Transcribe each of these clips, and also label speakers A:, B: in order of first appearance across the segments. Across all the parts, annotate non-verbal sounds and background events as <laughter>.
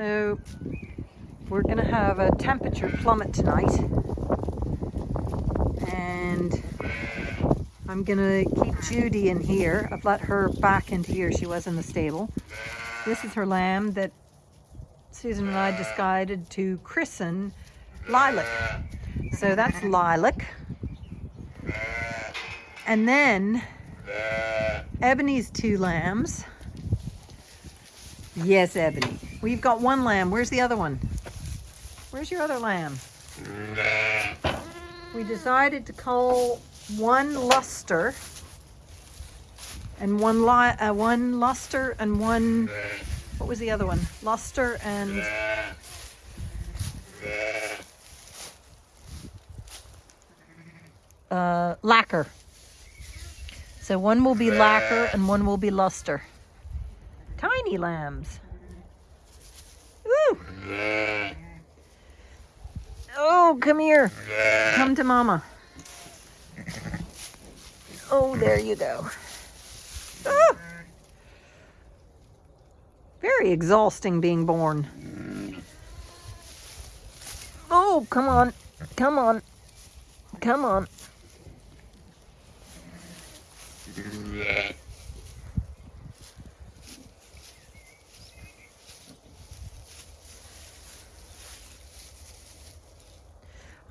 A: So we're gonna have a temperature plummet tonight. And I'm gonna keep Judy in here. I've let her back into here. She was in the stable. This is her lamb that Susan and I decided to christen Lilac. So that's Lilac. And then Ebony's two lambs. Yes, Ebony. We've got one lamb. Where's the other one? Where's your other lamb? We decided to call one luster and one li uh, one luster and one what was the other one? Luster and uh, lacquer. So one will be lacquer and one will be luster. Tiny lambs. Ooh. Oh, come here. Come to mama. Oh, there you go. Ah. Very exhausting being born. Oh, come on. Come on. Come on.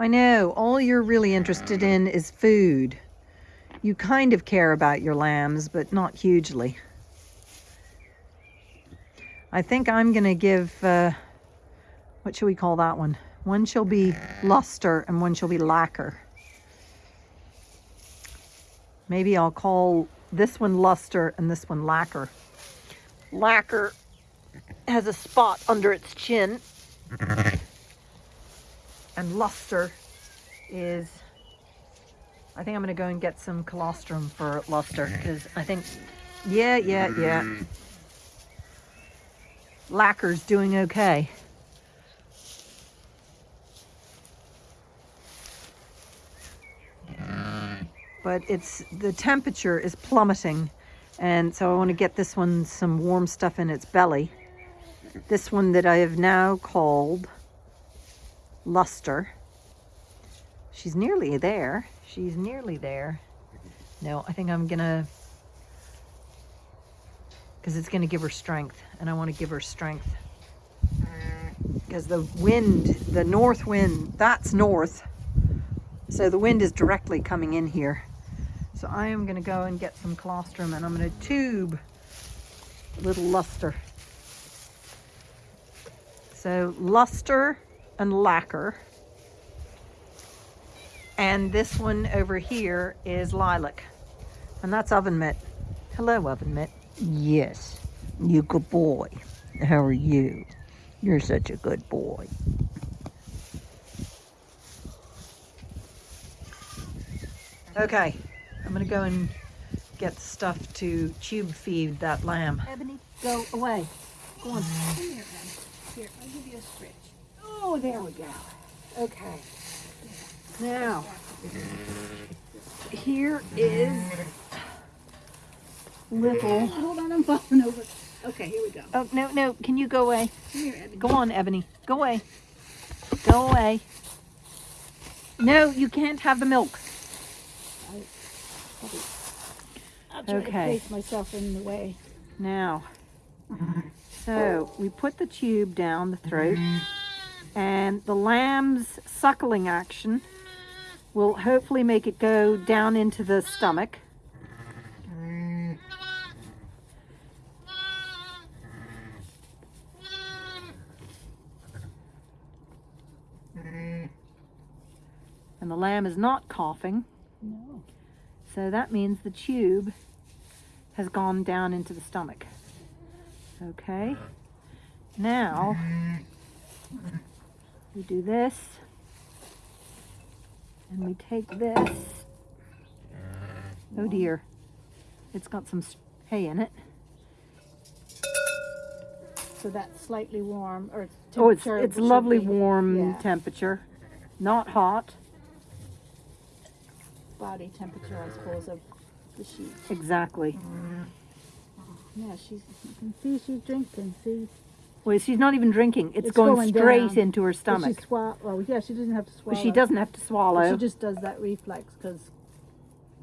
A: I know, all you're really interested in is food. You kind of care about your lambs, but not hugely. I think I'm going to give, uh, what should we call that one? One shall be luster and one shall be lacquer. Maybe I'll call this one luster and this one lacquer. Lacquer has a spot under its chin. And luster is, I think I'm going to go and get some colostrum for luster because I think, yeah, yeah, yeah. Lacquer's doing okay. but it's the temperature is plummeting and so I want to get this one some warm stuff in its belly. This one that I have now called Luster. She's nearly there. She's nearly there. No, I think I'm gonna, because it's gonna give her strength and I want to give her strength. Because the wind, the north wind, that's north. So the wind is directly coming in here. So I am going to go and get some colostrum and I'm going to tube a little luster. So luster and lacquer. And this one over here is lilac. And that's oven mitt. Hello, oven mitt. Yes, you good boy. How are you? You're such a good boy. Okay, I'm gonna go and get stuff to tube feed that lamb. Ebony, go away. Go on.
B: Come here, Ebony. Here, I'll give you a stretch. Oh, there we go. Okay.
A: Now, here is little.
B: Hold on, I'm falling over. Okay, here we go.
A: Oh, no, no. Can you go away?
B: Here.
A: Go on, Ebony. Go away. Go away. No, you can't have the milk.
B: I'll try
A: Okay.
B: to place myself in the way.
A: Now, so we put the tube down the throat and the lamb's suckling action will hopefully make it go down into the stomach. And the lamb is not coughing,
B: No.
A: so that means the tube has gone down into the stomach. Okay. Now, we do this, and we take this. Oh dear, it's got some hay in it.
B: So that's slightly warm, or
A: Oh, it's it's lovely warm
B: yeah,
A: temperature, not hot.
B: body temperature, I suppose, of the sheep.
A: Exactly.
B: Yeah, she's. You can see she's drinking. See.
A: Well, she's not even drinking. It's,
B: It's
A: going,
B: going
A: straight
B: down.
A: into her
B: But
A: stomach.
B: She swallow. Oh, yeah, she doesn't have to swallow.
A: But she doesn't have to
B: But
A: swallow.
B: She just does that reflex because,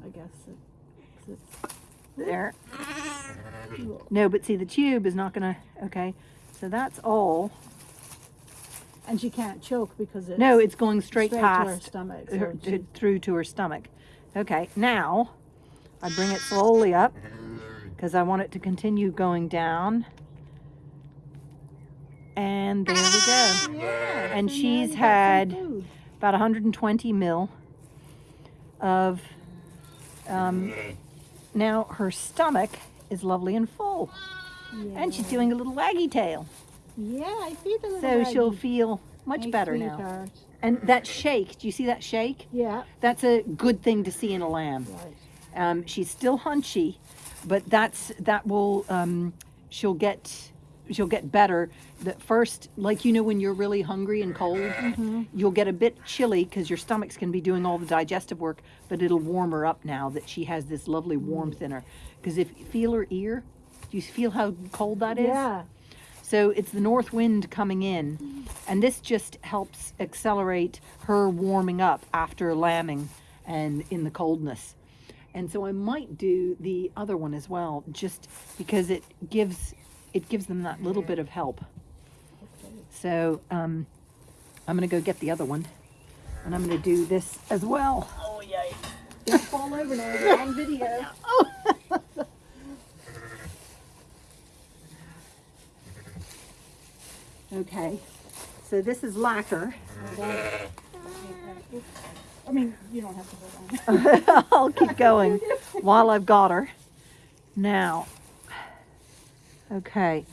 B: I guess. It, it's,
A: there. No, but see, the tube is not going to. Okay. So that's all.
B: and she can't choke because it's
A: No, it's going straight,
B: to her
A: past
B: stomach.
A: her,
B: so
A: to,
B: she- uh,
A: through to her stomach. Okay, now I bring it slowly up because I want it to continue going down. And there we go.
B: yeah,
A: and she's
B: you got some
A: had- About 120 mil of. Um, now her stomach is lovely and full, and she's doing a little waggy tail,
B: Yeah, I feed the little
A: so she'll feel much
B: My
A: better now. And that shake, do you see that shake?
B: Yeah,
A: That's a good thing to see in a lamb.
B: right.
A: Um, she's still hunchy, but that's that will um, she'll get she'll get better. The first, like you know, when you're really hungry and cold, mm-hmm. you'll get a bit chilly because your stomach's going to be doing all the digestive work, but it'll warm her up now that she has this lovely warmth in her. Because if feel her ear, do you feel how cold that is?
B: Yeah,
A: So it's the north wind coming in, and this just helps accelerate her warming up after lambing and in the coldness. And so I might do the other one as well, just because it gives it gives them that little bit of help. So um, I'm gonna go get the other one, and I'm gonna do this as well. Oh yay! Don't fall over now. On video. <laughs> oh. Okay, so this is lacquer.
B: I mean, you don't have to hold on. <laughs>
A: I'll keep going while I've got her. Now, okay,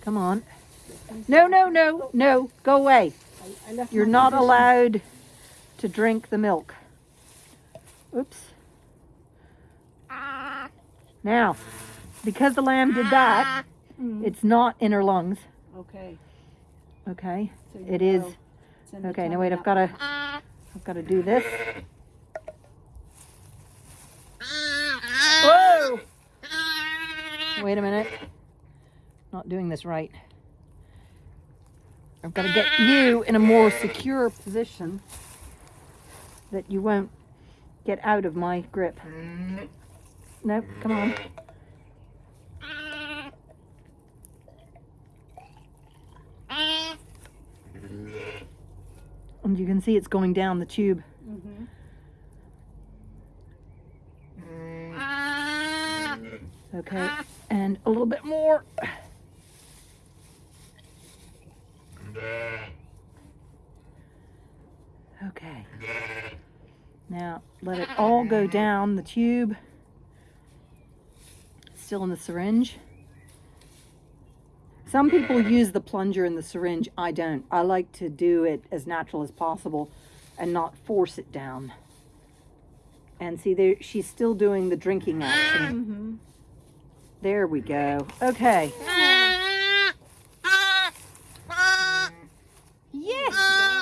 A: come on. No, no, no, no, go away.
B: I, I left
A: You're not allowed to drink the milk. Oops. Now, because the lamb did that, it's not in her lungs.
B: Okay.
A: Okay,
B: So you
A: it is.
B: will send the
A: Okay, now wait, I've got to, I've got to do this. Whoa! Wait a minute. Not doing this right. I've got to get you in a more secure position that you won't get out of my grip. Nope, come on. And you can see it's going down the tube.
B: Mhm.
A: Okay, and a little bit more. Okay. Now let it all go down the tube. Still in the syringe. Some people use the plunger in the syringe. I don't. I like to do it as natural as possible and not force it down. And see there she's still doing the drinking action.
B: Mhm.
A: There we go. Okay. Yes.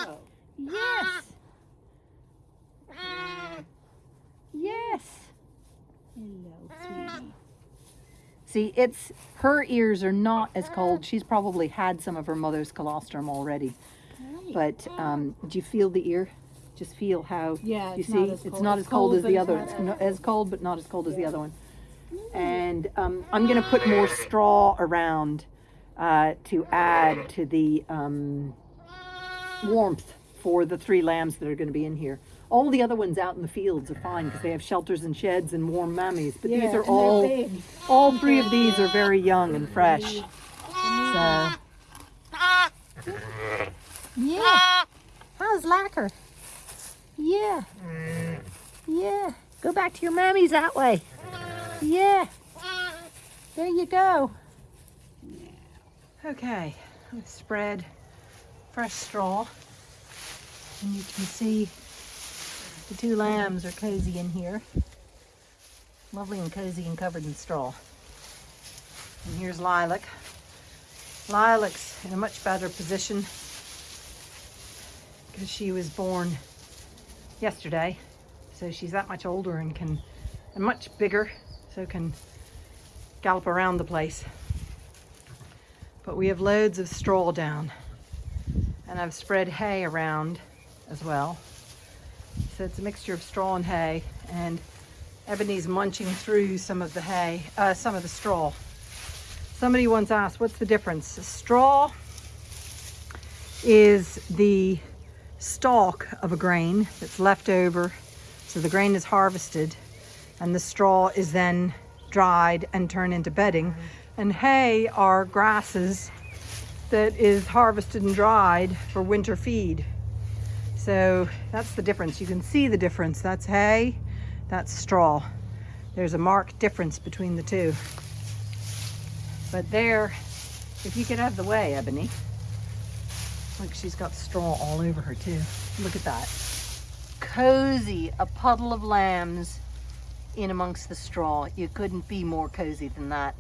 B: Go.
A: Yes. Yes.
B: Hello, sweetie.
A: See, it's her ears are not as cold. She's probably had some of her mother's colostrum already. But um, do you feel the ear? Just feel how
B: Yeah,
A: you see it's not as cold, as the other. It's
B: as-
A: as cold, but not as cold as the other one. And um, I'm going to put more straw around uh, to add to the um, warmth for the three lambs that are going to be in here. All the other ones out in the fields are fine because they have shelters and sheds and warm mammies. But
B: Yeah,
A: these are all, all three of these are very young and fresh. So yeah, how's lacquer? Yeah, yeah. Go back to your mammies that way. Yeah. There you go. Okay, let's spread fresh straw. And you can see the two lambs are cozy in here. Lovely and cozy and covered in straw. And here's Lilac. Lilac's in a much better position because she was born yesterday. So she's that much older and can, and much bigger, so can gallop around the place. But we have loads of straw down. And I've spread hay around as well. So it's a mixture of straw and hay. And Ebony's munching through some of the hay, uh, some of the straw. Somebody once asked, what's the difference? Straw is the stalk of a grain that's left over. So the grain is harvested and the straw is then dried and turned into bedding. And hay are grasses that is harvested and dried for winter feed. So that's the difference. You can see the difference. That's hay, that's straw. There's a marked difference between the two. But there, if you could have the way, Ebony. Look, she's got straw all over her too. Look at that. Cozy, a puddle of lambs in amongst the straw. You couldn't be more cozy than that.